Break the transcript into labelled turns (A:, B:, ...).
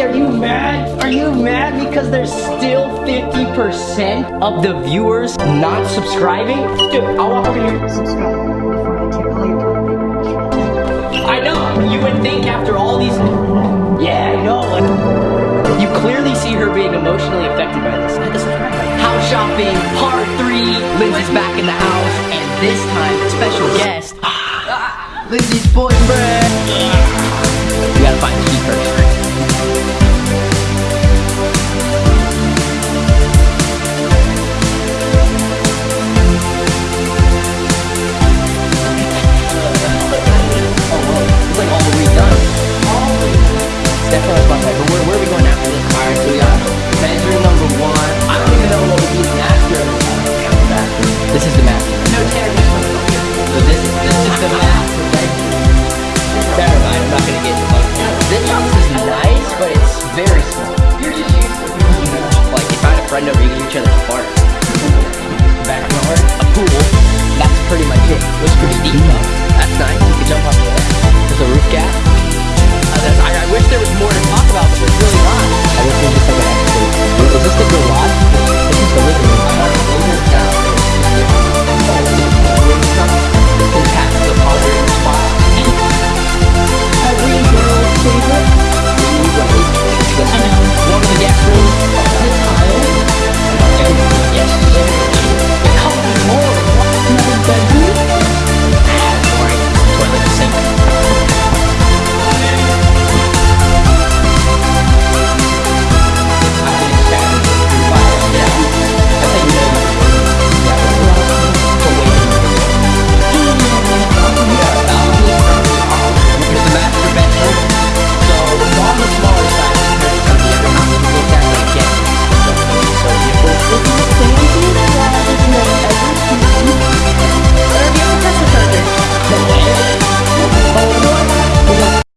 A: Are you mad? Are you mad because there's still 50% of the viewers not subscribing? Dude, I'll walk over here.
B: Subscribe before I take your.
A: I know, you would think after all these... Yeah, I know. You clearly see her being emotionally affected by this. Hit the subscribe button. House shopping, part three. Lindsay's back in the house, and this time, special guest. Ah. Ah, Lindsay's boyfriend. friend of each other apart. Backyard, a pool, that's pretty much it. It was pretty deep though.